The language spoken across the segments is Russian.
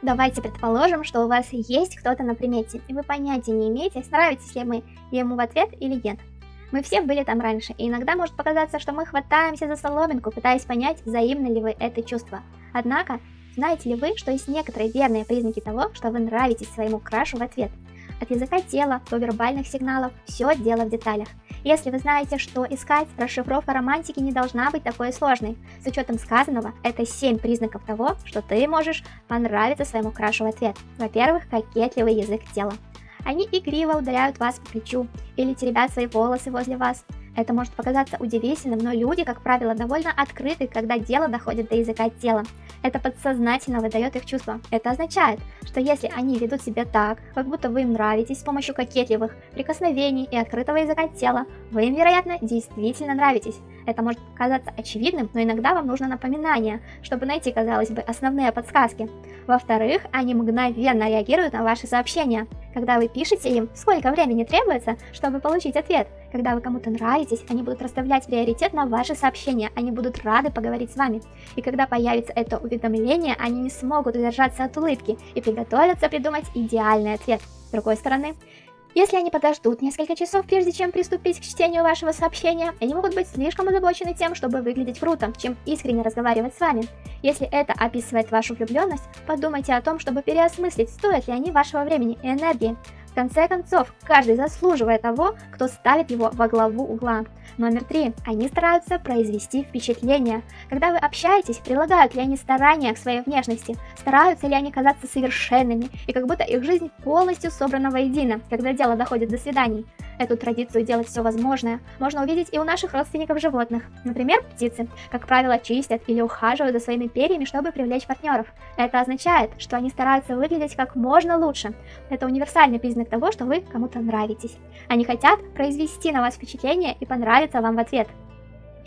Давайте предположим, что у вас есть кто-то на примете, и вы понятия не имеете, нравитесь ли мы ему в ответ или нет. Мы все были там раньше, и иногда может показаться, что мы хватаемся за соломинку, пытаясь понять, взаимно ли вы это чувство. Однако, знаете ли вы, что есть некоторые верные признаки того, что вы нравитесь своему крашу в ответ? От языка тела до вербальных сигналов, все дело в деталях. Если вы знаете, что искать, расшифровка романтики не должна быть такой сложной. С учетом сказанного, это 7 признаков того, что ты можешь понравиться своему крашу в ответ. Во-первых, кокетливый язык тела. Они игриво ударяют вас по плечу или теребят свои волосы возле вас. Это может показаться удивительным, но люди, как правило, довольно открыты, когда дело доходит до языка тела. Это подсознательно выдает их чувства. Это означает, что если они ведут себя так, как будто вы им нравитесь с помощью кокетливых прикосновений и открытого языка тела, вы им, вероятно, действительно нравитесь. Это может казаться очевидным, но иногда вам нужно напоминание, чтобы найти, казалось бы, основные подсказки. Во-вторых, они мгновенно реагируют на ваши сообщения. Когда вы пишете им, сколько времени требуется, чтобы получить ответ. Когда вы кому-то нравитесь, они будут расставлять приоритет на ваши сообщения, они будут рады поговорить с вами. И когда появится это уведомление, они не смогут удержаться от улыбки и приготовятся придумать идеальный ответ. С другой стороны, если они подождут несколько часов, прежде чем приступить к чтению вашего сообщения, они могут быть слишком озабочены тем, чтобы выглядеть круто, чем искренне разговаривать с вами. Если это описывает вашу влюбленность, подумайте о том, чтобы переосмыслить, стоят ли они вашего времени и энергии. В конце концов, каждый заслуживает того, кто ставит его во главу угла. Номер три. Они стараются произвести впечатление. Когда вы общаетесь, прилагают ли они старания к своей внешности, стараются ли они казаться совершенными, и как будто их жизнь полностью собрана воедино, когда дело доходит до свиданий. Эту традицию делать все возможное можно увидеть и у наших родственников животных. Например, птицы, как правило, чистят или ухаживают за своими перьями, чтобы привлечь партнеров. Это означает, что они стараются выглядеть как можно лучше. Это универсальный признак того, что вы кому-то нравитесь. Они хотят произвести на вас впечатление и понравиться вам в ответ.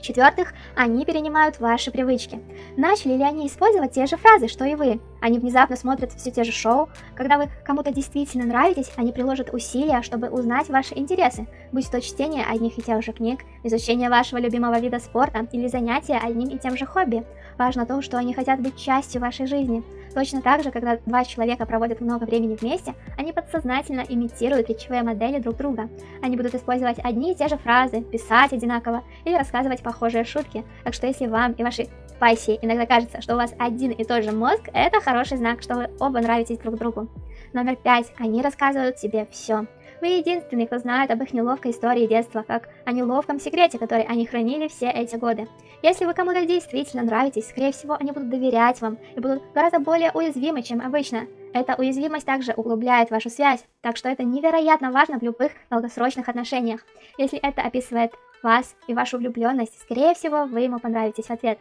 В-четвертых, они перенимают ваши привычки. Начали ли они использовать те же фразы, что и вы? Они внезапно смотрят все те же шоу. Когда вы кому-то действительно нравитесь, они приложат усилия, чтобы узнать ваши интересы, будь то чтение одних и тех же книг, изучение вашего любимого вида спорта или занятия одним и тем же хобби. Важно то, что они хотят быть частью вашей жизни. Точно так же, когда два человека проводят много времени вместе, они подсознательно имитируют речевые модели друг друга. Они будут использовать одни и те же фразы, писать одинаково или рассказывать похожие шутки. Так что если вам и вашей пассии иногда кажется, что у вас один и тот же мозг, это хороший знак, что вы оба нравитесь друг другу. Номер пять. Они рассказывают тебе все. Вы единственный, кто знает об их неловкой истории детства, как о неловком секрете, который они хранили все эти годы. Если вы кому-то действительно нравитесь, скорее всего, они будут доверять вам и будут гораздо более уязвимы, чем обычно. Эта уязвимость также углубляет вашу связь, так что это невероятно важно в любых долгосрочных отношениях. Если это описывает вас и вашу влюбленность, скорее всего, вы ему понравитесь в ответ.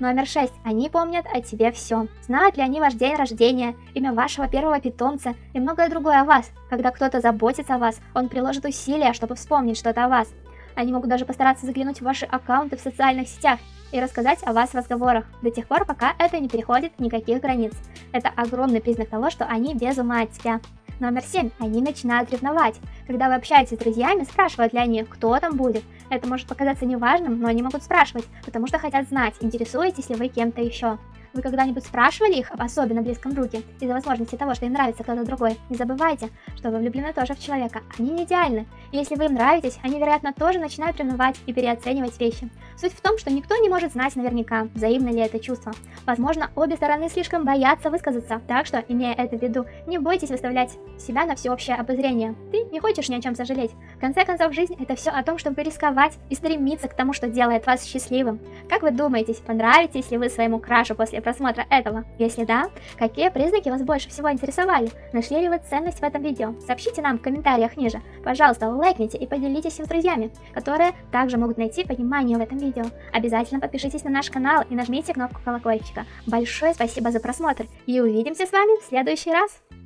Номер 6. Они помнят о тебе все. Знают ли они ваш день рождения, имя вашего первого питомца и многое другое о вас. Когда кто-то заботится о вас, он приложит усилия, чтобы вспомнить что-то о вас. Они могут даже постараться заглянуть в ваши аккаунты в социальных сетях и рассказать о вас в разговорах, до тех пор, пока это не переходит никаких границ. Это огромный признак того, что они без ума от тебя. Номер 7. Они начинают ревновать. Когда вы общаетесь с друзьями, спрашивают ли они, кто там будет. Это может показаться неважным, но они могут спрашивать, потому что хотят знать, интересуетесь ли вы кем-то еще. Вы когда-нибудь спрашивали их об особенно близком друге из-за возможности того, что им нравится кто-то другой? Не забывайте, что вы влюблены тоже в человека. Они не идеальны. И если вы им нравитесь, они, вероятно, тоже начинают ревновать и переоценивать вещи. Суть в том, что никто не может знать наверняка, взаимно ли это чувство. Возможно, обе стороны слишком боятся высказаться, так что, имея это в виду, не бойтесь выставлять себя на всеобщее обозрение. Ты не хочешь ни о чем сожалеть. В конце концов, жизнь это все о том, чтобы рисковать и стремиться к тому, что делает вас счастливым. Как вы думаете, понравитесь ли вы своему крашу после просмотра этого? Если да, какие признаки вас больше всего интересовали? Нашли ли вы ценность в этом видео? Сообщите нам в комментариях ниже. Пожалуйста, лайкните и поделитесь им с друзьями, которые также могут найти понимание в этом видео. Обязательно подпишитесь на наш канал и нажмите кнопку колокольчика. Большое спасибо за просмотр и увидимся с вами в следующий раз.